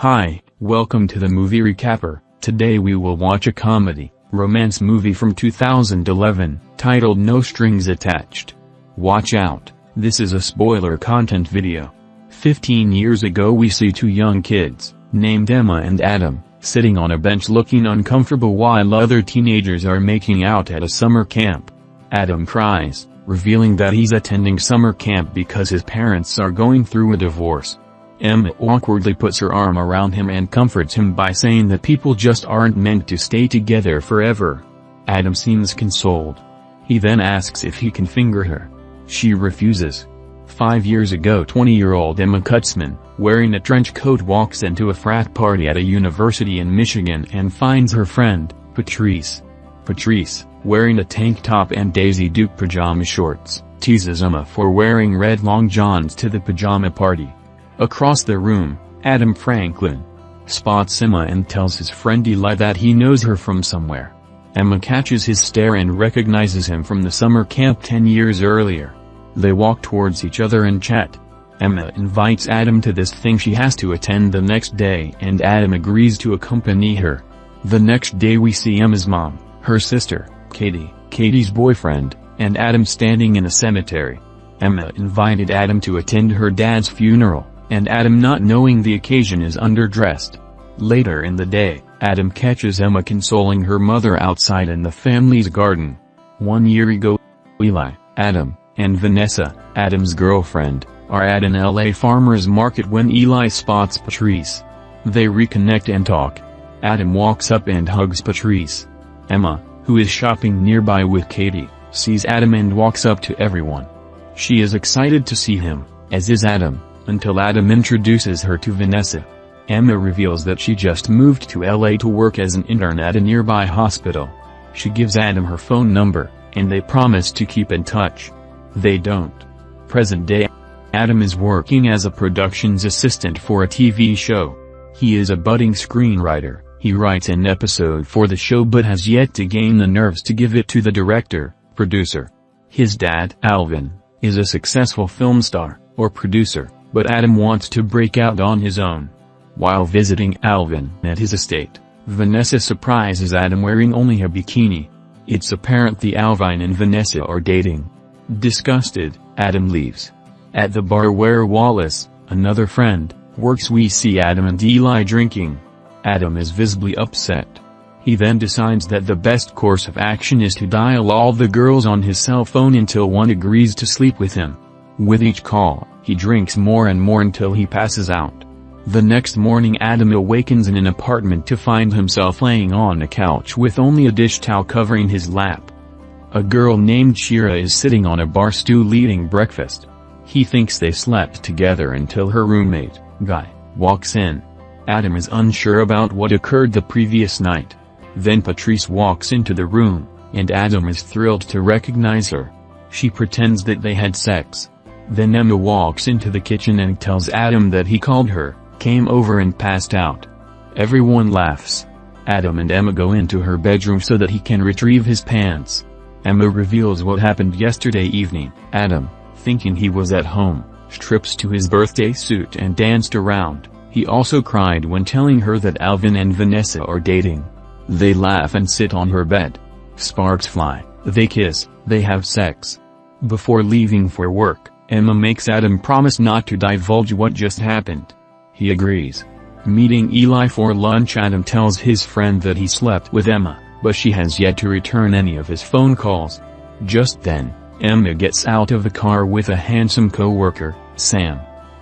Hi, welcome to the movie recapper. Today we will watch a comedy, romance movie from 2011, titled No Strings Attached. Watch out, this is a spoiler content video. 15 years ago we see two young kids, named Emma and Adam, sitting on a bench looking uncomfortable while other teenagers are making out at a summer camp. Adam cries, revealing that he's attending summer camp because his parents are going through a divorce. Emma awkwardly puts her arm around him and comforts him by saying that people just aren't meant to stay together forever. Adam seems consoled. He then asks if he can finger her. She refuses. Five years ago 20-year-old Emma Kurtzman, wearing a trench coat walks into a frat party at a university in Michigan and finds her friend, Patrice. Patrice, wearing a tank top and Daisy Duke pajama shorts, teases Emma for wearing red long johns to the pajama party. Across the room, Adam Franklin spots Emma and tells his friend Eli that he knows her from somewhere. Emma catches his stare and recognizes him from the summer camp 10 years earlier. They walk towards each other and chat. Emma invites Adam to this thing she has to attend the next day and Adam agrees to accompany her. The next day we see Emma's mom, her sister, Katie, Katie's boyfriend, and Adam standing in a cemetery. Emma invited Adam to attend her dad's funeral and Adam not knowing the occasion is underdressed. Later in the day, Adam catches Emma consoling her mother outside in the family's garden. One year ago, Eli, Adam, and Vanessa, Adam's girlfriend, are at an LA farmer's market when Eli spots Patrice. They reconnect and talk. Adam walks up and hugs Patrice. Emma, who is shopping nearby with Katie, sees Adam and walks up to everyone. She is excited to see him, as is Adam until Adam introduces her to Vanessa. Emma reveals that she just moved to LA to work as an intern at a nearby hospital. She gives Adam her phone number, and they promise to keep in touch. They don't. Present day, Adam is working as a productions assistant for a TV show. He is a budding screenwriter, he writes an episode for the show but has yet to gain the nerves to give it to the director, producer. His dad, Alvin, is a successful film star, or producer, but Adam wants to break out on his own. While visiting Alvin at his estate, Vanessa surprises Adam wearing only a bikini. It's apparent the Alvin and Vanessa are dating. Disgusted, Adam leaves. At the bar where Wallace, another friend, works we see Adam and Eli drinking. Adam is visibly upset. He then decides that the best course of action is to dial all the girls on his cell phone until one agrees to sleep with him. With each call, he drinks more and more until he passes out. The next morning Adam awakens in an apartment to find himself laying on a couch with only a dish towel covering his lap. A girl named Shira is sitting on a bar stool eating breakfast. He thinks they slept together until her roommate, Guy, walks in. Adam is unsure about what occurred the previous night. Then Patrice walks into the room, and Adam is thrilled to recognize her. She pretends that they had sex. Then Emma walks into the kitchen and tells Adam that he called her, came over and passed out. Everyone laughs. Adam and Emma go into her bedroom so that he can retrieve his pants. Emma reveals what happened yesterday evening. Adam, thinking he was at home, strips to his birthday suit and danced around. He also cried when telling her that Alvin and Vanessa are dating. They laugh and sit on her bed. Sparks fly, they kiss, they have sex. Before leaving for work, Emma makes Adam promise not to divulge what just happened. He agrees. Meeting Eli for lunch Adam tells his friend that he slept with Emma, but she has yet to return any of his phone calls. Just then, Emma gets out of the car with a handsome co-worker, Sam.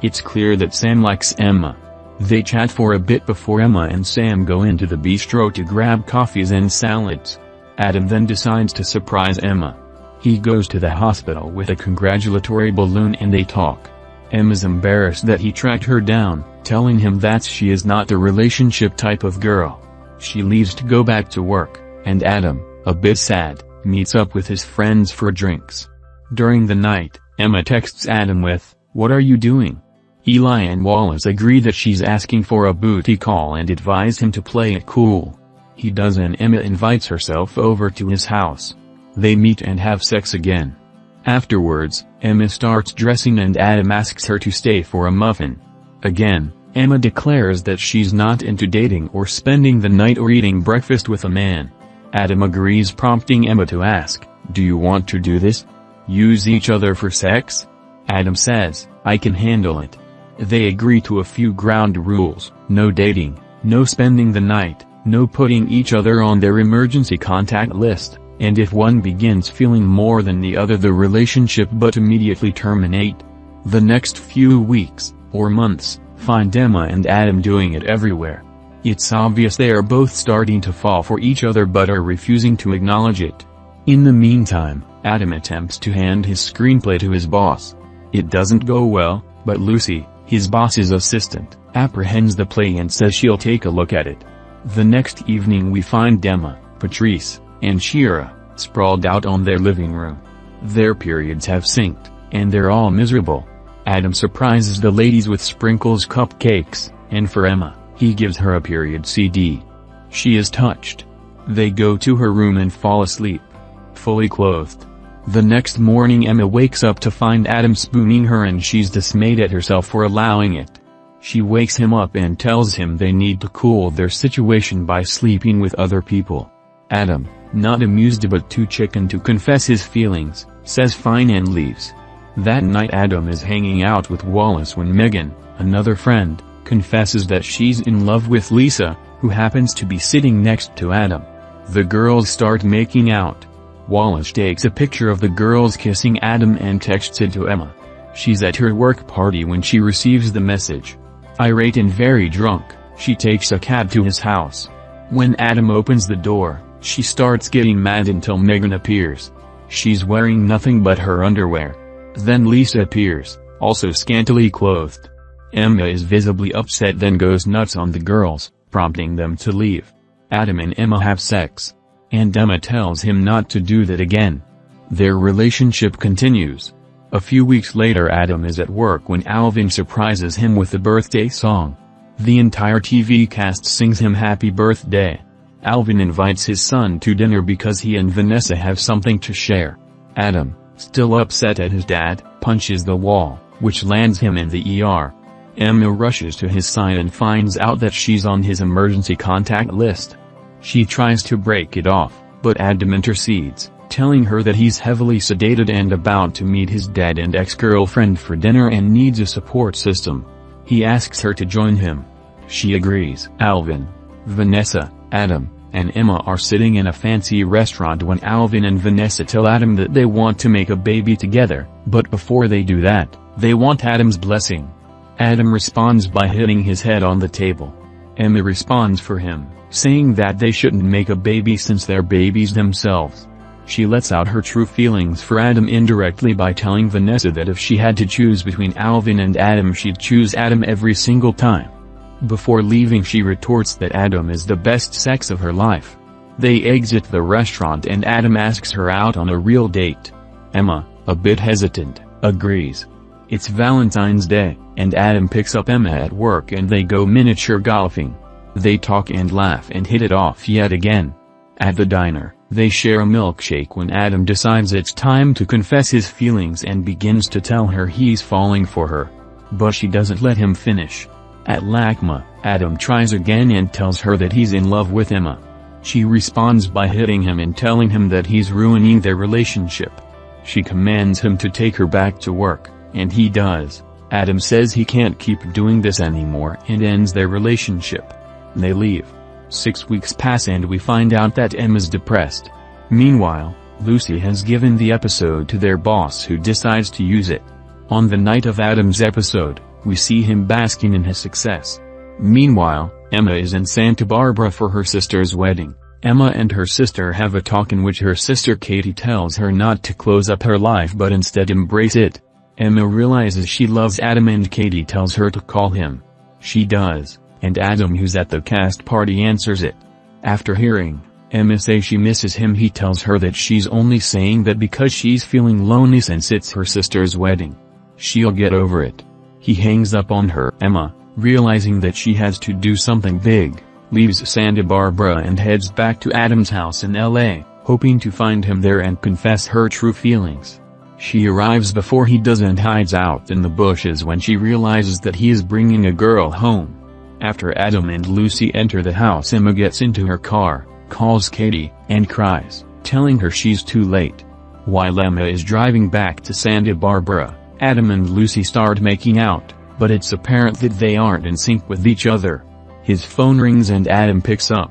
It's clear that Sam likes Emma. They chat for a bit before Emma and Sam go into the bistro to grab coffees and salads. Adam then decides to surprise Emma. He goes to the hospital with a congratulatory balloon and they talk. Emma's embarrassed that he tracked her down, telling him that she is not the relationship type of girl. She leaves to go back to work, and Adam, a bit sad, meets up with his friends for drinks. During the night, Emma texts Adam with, What are you doing? Eli and Wallace agree that she's asking for a booty call and advise him to play it cool. He does and Emma invites herself over to his house. They meet and have sex again. Afterwards, Emma starts dressing and Adam asks her to stay for a muffin. Again, Emma declares that she's not into dating or spending the night or eating breakfast with a man. Adam agrees prompting Emma to ask, do you want to do this? Use each other for sex? Adam says, I can handle it. They agree to a few ground rules, no dating, no spending the night, no putting each other on their emergency contact list, and if one begins feeling more than the other the relationship but immediately terminate. The next few weeks, or months, find Emma and Adam doing it everywhere. It's obvious they are both starting to fall for each other but are refusing to acknowledge it. In the meantime, Adam attempts to hand his screenplay to his boss. It doesn't go well, but Lucy, his boss's assistant, apprehends the play and says she'll take a look at it. The next evening we find Emma, Patrice, and Shira, sprawled out on their living room. Their periods have synced, and they're all miserable. Adam surprises the ladies with sprinkles cupcakes, and for Emma, he gives her a period CD. She is touched. They go to her room and fall asleep. Fully clothed. The next morning Emma wakes up to find Adam spooning her and she's dismayed at herself for allowing it. She wakes him up and tells him they need to cool their situation by sleeping with other people. Adam, not amused but too chicken to confess his feelings, says fine and leaves. That night Adam is hanging out with Wallace when Megan, another friend, confesses that she's in love with Lisa, who happens to be sitting next to Adam. The girls start making out. Wallace takes a picture of the girls kissing Adam and texts it to Emma. She's at her work party when she receives the message. Irate and very drunk, she takes a cab to his house. When Adam opens the door, she starts getting mad until Megan appears. She's wearing nothing but her underwear. Then Lisa appears, also scantily clothed. Emma is visibly upset then goes nuts on the girls, prompting them to leave. Adam and Emma have sex. And Emma tells him not to do that again. Their relationship continues. A few weeks later Adam is at work when Alvin surprises him with a birthday song. The entire TV cast sings him happy birthday. Alvin invites his son to dinner because he and Vanessa have something to share. Adam, still upset at his dad, punches the wall, which lands him in the ER. Emma rushes to his side and finds out that she's on his emergency contact list. She tries to break it off, but Adam intercedes, telling her that he's heavily sedated and about to meet his dad and ex-girlfriend for dinner and needs a support system. He asks her to join him. She agrees. Alvin, Vanessa, Adam, and Emma are sitting in a fancy restaurant when Alvin and Vanessa tell Adam that they want to make a baby together, but before they do that, they want Adam's blessing. Adam responds by hitting his head on the table. Emma responds for him, saying that they shouldn't make a baby since they're babies themselves. She lets out her true feelings for Adam indirectly by telling Vanessa that if she had to choose between Alvin and Adam she'd choose Adam every single time. Before leaving she retorts that Adam is the best sex of her life. They exit the restaurant and Adam asks her out on a real date. Emma, a bit hesitant, agrees. It's Valentine's Day, and Adam picks up Emma at work and they go miniature golfing. They talk and laugh and hit it off yet again. At the diner, they share a milkshake when Adam decides it's time to confess his feelings and begins to tell her he's falling for her. But she doesn't let him finish. At LACMA, Adam tries again and tells her that he's in love with Emma. She responds by hitting him and telling him that he's ruining their relationship. She commands him to take her back to work and he does. Adam says he can't keep doing this anymore and ends their relationship. They leave. Six weeks pass and we find out that Emma's depressed. Meanwhile, Lucy has given the episode to their boss who decides to use it. On the night of Adam's episode, we see him basking in his success. Meanwhile, Emma is in Santa Barbara for her sister's wedding. Emma and her sister have a talk in which her sister Katie tells her not to close up her life but instead embrace it. Emma realizes she loves Adam and Katie tells her to call him. She does, and Adam who's at the cast party answers it. After hearing, Emma say she misses him he tells her that she's only saying that because she's feeling lonely since it's her sister's wedding. She'll get over it. He hangs up on her. Emma, realizing that she has to do something big, leaves Santa Barbara and heads back to Adam's house in LA, hoping to find him there and confess her true feelings. She arrives before he does and hides out in the bushes when she realizes that he is bringing a girl home. After Adam and Lucy enter the house Emma gets into her car, calls Katie, and cries, telling her she's too late. While Emma is driving back to Santa Barbara, Adam and Lucy start making out, but it's apparent that they aren't in sync with each other. His phone rings and Adam picks up.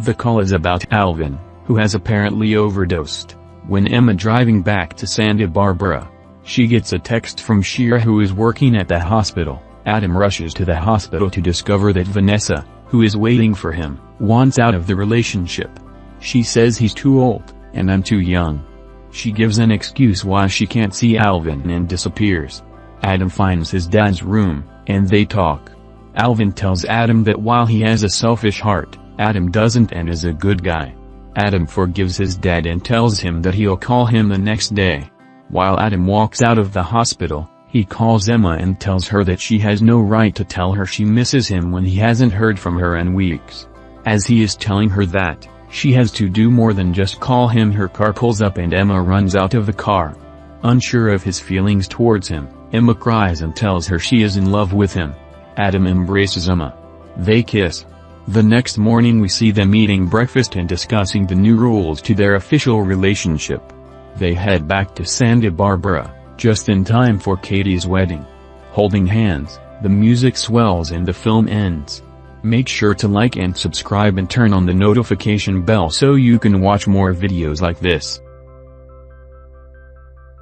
The call is about Alvin, who has apparently overdosed. When Emma driving back to Santa Barbara, she gets a text from Shira who is working at the hospital. Adam rushes to the hospital to discover that Vanessa, who is waiting for him, wants out of the relationship. She says he's too old, and I'm too young. She gives an excuse why she can't see Alvin and disappears. Adam finds his dad's room, and they talk. Alvin tells Adam that while he has a selfish heart, Adam doesn't and is a good guy. Adam forgives his dad and tells him that he'll call him the next day. While Adam walks out of the hospital, he calls Emma and tells her that she has no right to tell her she misses him when he hasn't heard from her in weeks. As he is telling her that, she has to do more than just call him her car pulls up and Emma runs out of the car. Unsure of his feelings towards him, Emma cries and tells her she is in love with him. Adam embraces Emma. They kiss. The next morning we see them eating breakfast and discussing the new rules to their official relationship. They head back to Santa Barbara, just in time for Katie's wedding. Holding hands, the music swells and the film ends. Make sure to like and subscribe and turn on the notification bell so you can watch more videos like this.